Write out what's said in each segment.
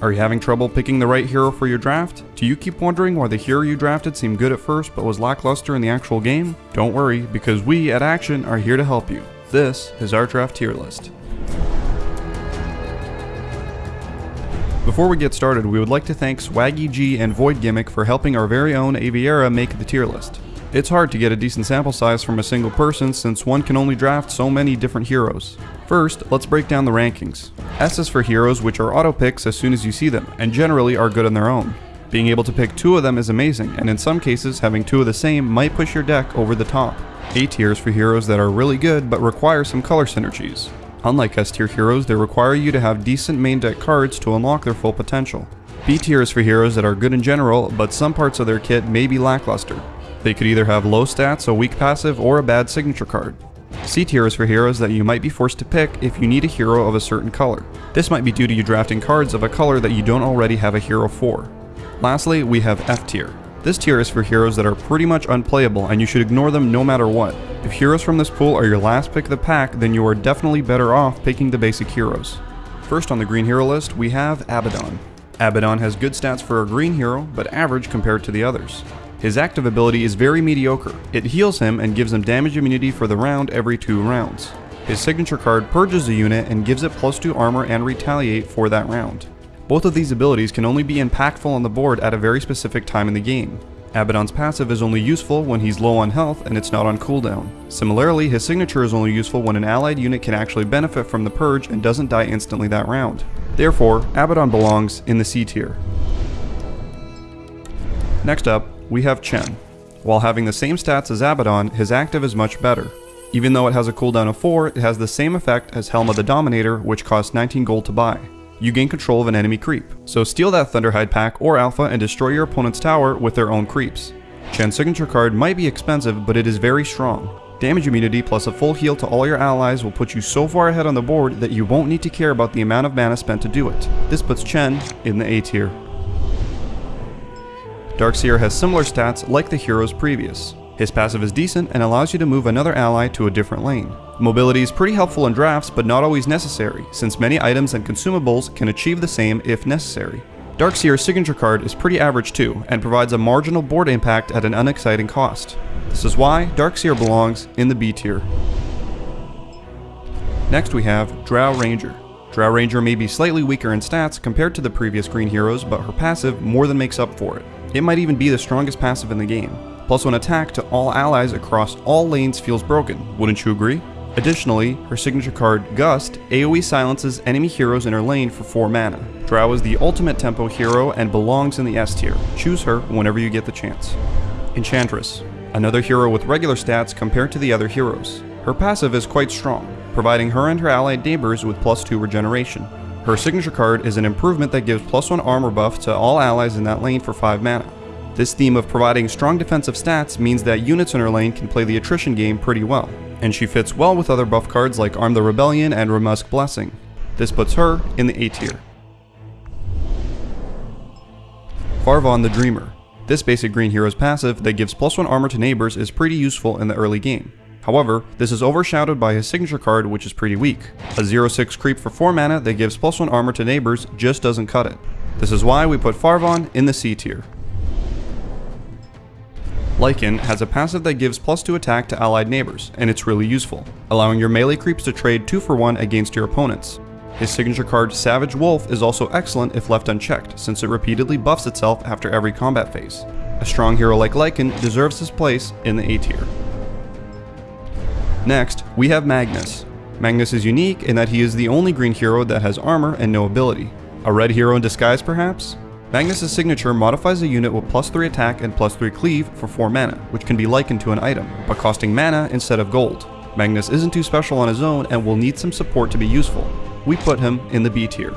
Are you having trouble picking the right hero for your draft? Do you keep wondering why the hero you drafted seemed good at first but was lackluster in the actual game? Don't worry, because we at Action are here to help you. This is our draft tier list. Before we get started, we would like to thank Swaggy G and Void Gimmick for helping our very own Aviera make the tier list. It's hard to get a decent sample size from a single person since one can only draft so many different heroes. First, let's break down the rankings. S is for heroes which are auto picks as soon as you see them, and generally are good on their own. Being able to pick two of them is amazing, and in some cases having two of the same might push your deck over the top. A tier is for heroes that are really good but require some color synergies. Unlike S tier heroes, they require you to have decent main deck cards to unlock their full potential. B tier is for heroes that are good in general, but some parts of their kit may be lackluster. They could either have low stats, a weak passive, or a bad signature card. C tier is for heroes that you might be forced to pick if you need a hero of a certain color. This might be due to you drafting cards of a color that you don't already have a hero for. Lastly, we have F tier. This tier is for heroes that are pretty much unplayable and you should ignore them no matter what. If heroes from this pool are your last pick of the pack, then you are definitely better off picking the basic heroes. First on the green hero list, we have Abaddon. Abaddon has good stats for a green hero, but average compared to the others. His active ability is very mediocre. It heals him and gives him damage immunity for the round every two rounds. His signature card purges the unit and gives it plus 2 armor and retaliate for that round. Both of these abilities can only be impactful on the board at a very specific time in the game. Abaddon's passive is only useful when he's low on health and it's not on cooldown. Similarly, his signature is only useful when an allied unit can actually benefit from the purge and doesn't die instantly that round. Therefore, Abaddon belongs in the C tier. Next up, we have Chen. While having the same stats as Abaddon, his active is much better. Even though it has a cooldown of 4, it has the same effect as Helm of the Dominator, which costs 19 gold to buy. You gain control of an enemy creep, so steal that Thunderhide pack or Alpha and destroy your opponent's tower with their own creeps. Chen's signature card might be expensive, but it is very strong. Damage immunity plus a full heal to all your allies will put you so far ahead on the board that you won't need to care about the amount of mana spent to do it. This puts Chen in the A tier. Darkseer has similar stats like the heroes previous. His passive is decent and allows you to move another ally to a different lane. Mobility is pretty helpful in drafts but not always necessary, since many items and consumables can achieve the same if necessary. Darkseer's signature card is pretty average too, and provides a marginal board impact at an unexciting cost. This is why Darkseer belongs in the B tier. Next we have Drow Ranger. Drow Ranger may be slightly weaker in stats compared to the previous green heroes, but her passive more than makes up for it. It might even be the strongest passive in the game. Plus one attack to all allies across all lanes feels broken, wouldn't you agree? Additionally, her signature card, Gust, AoE silences enemy heroes in her lane for 4 mana. Drow is the ultimate tempo hero and belongs in the S tier. Choose her whenever you get the chance. Enchantress, another hero with regular stats compared to the other heroes. Her passive is quite strong, providing her and her allied neighbors with plus 2 regeneration. Her signature card is an improvement that gives plus 1 armor buff to all allies in that lane for 5 mana. This theme of providing strong defensive stats means that units in her lane can play the attrition game pretty well, and she fits well with other buff cards like Arm the Rebellion and Rumusque Blessing. This puts her in the A tier. Fahrvhan the Dreamer. This basic green hero's passive that gives plus 1 armor to neighbors is pretty useful in the early game. However, this is overshadowed by his signature card which is pretty weak. A 0-6 creep for 4 mana that gives plus 1 armor to neighbors just doesn't cut it. This is why we put Fahrvhan in the C tier. Lycan has a passive that gives plus 2 attack to allied neighbors, and it's really useful, allowing your melee creeps to trade 2 for 1 against your opponents. His signature card Savage Wolf is also excellent if left unchecked, since it repeatedly buffs itself after every combat phase. A strong hero like Lycan deserves his place in the A tier. Next, we have Magnus. Magnus is unique in that he is the only green hero that has armor and no ability. A red hero in disguise perhaps? Magnus' signature modifies a unit with plus 3 attack and plus 3 cleave for 4 mana, which can be likened to an item, but costing mana instead of gold. Magnus isn't too special on his own and will need some support to be useful. We put him in the B tier.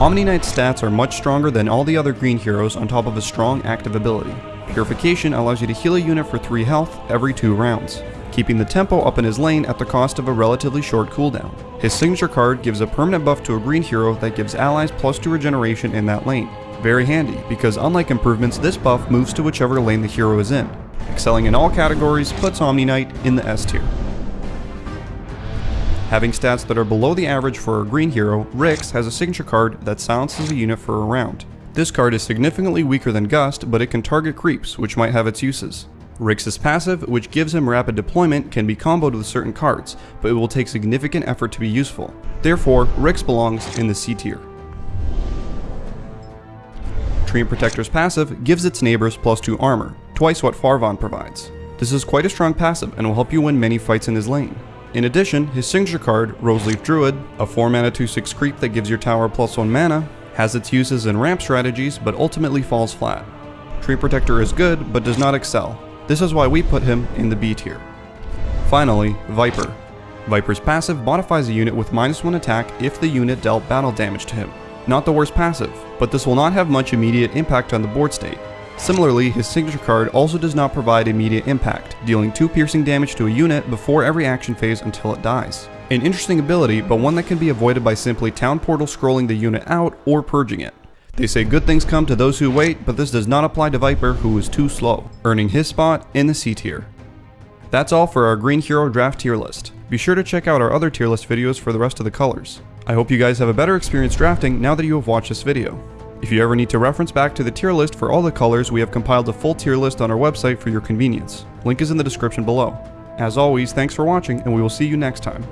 Omni Knight's stats are much stronger than all the other green heroes on top of a strong active ability. Purification allows you to heal a unit for 3 health every 2 rounds, keeping the tempo up in his lane at the cost of a relatively short cooldown. His signature card gives a permanent buff to a green hero that gives allies plus 2 regeneration in that lane. Very handy, because unlike improvements, this buff moves to whichever lane the hero is in. Excelling in all categories puts Omni Knight in the S tier. Having stats that are below the average for a green hero, Rix has a signature card that silences a unit for a round. This card is significantly weaker than Gust, but it can target creeps, which might have its uses. Rix's passive, which gives him rapid deployment, can be comboed with certain cards, but it will take significant effort to be useful. Therefore, Rix belongs in the C tier. Treant Protector's passive gives its neighbors plus 2 armor, twice what Fahrvhan provides. This is quite a strong passive and will help you win many fights in his lane. In addition, his signature card, Roseleaf Druid, a 4 mana 2-6 creep that gives your tower plus 1 mana, has its uses in ramp strategies but ultimately falls flat. Treant Protector is good but does not excel. This is why we put him in the B tier. Finally, Viper. Viper's passive modifies a unit with minus 1 attack if the unit dealt battle damage to him. Not the worst passive, but this will not have much immediate impact on the board state. Similarly, his signature card also does not provide immediate impact, dealing 2 piercing damage to a unit before every action phase until it dies. An interesting ability, but one that can be avoided by simply town portal scrolling the unit out or purging it. They say good things come to those who wait, but this does not apply to Viper who is too slow, earning his spot in the C tier. That's all for our Green Hero draft tier list. Be sure to check out our other tier list videos for the rest of the colors. I hope you guys have a better experience drafting now that you have watched this video. If you ever need to reference back to the tier list for all the colors, we have compiled a full tier list on our website for your convenience. Link is in the description below. As always, thanks for watching and we will see you next time.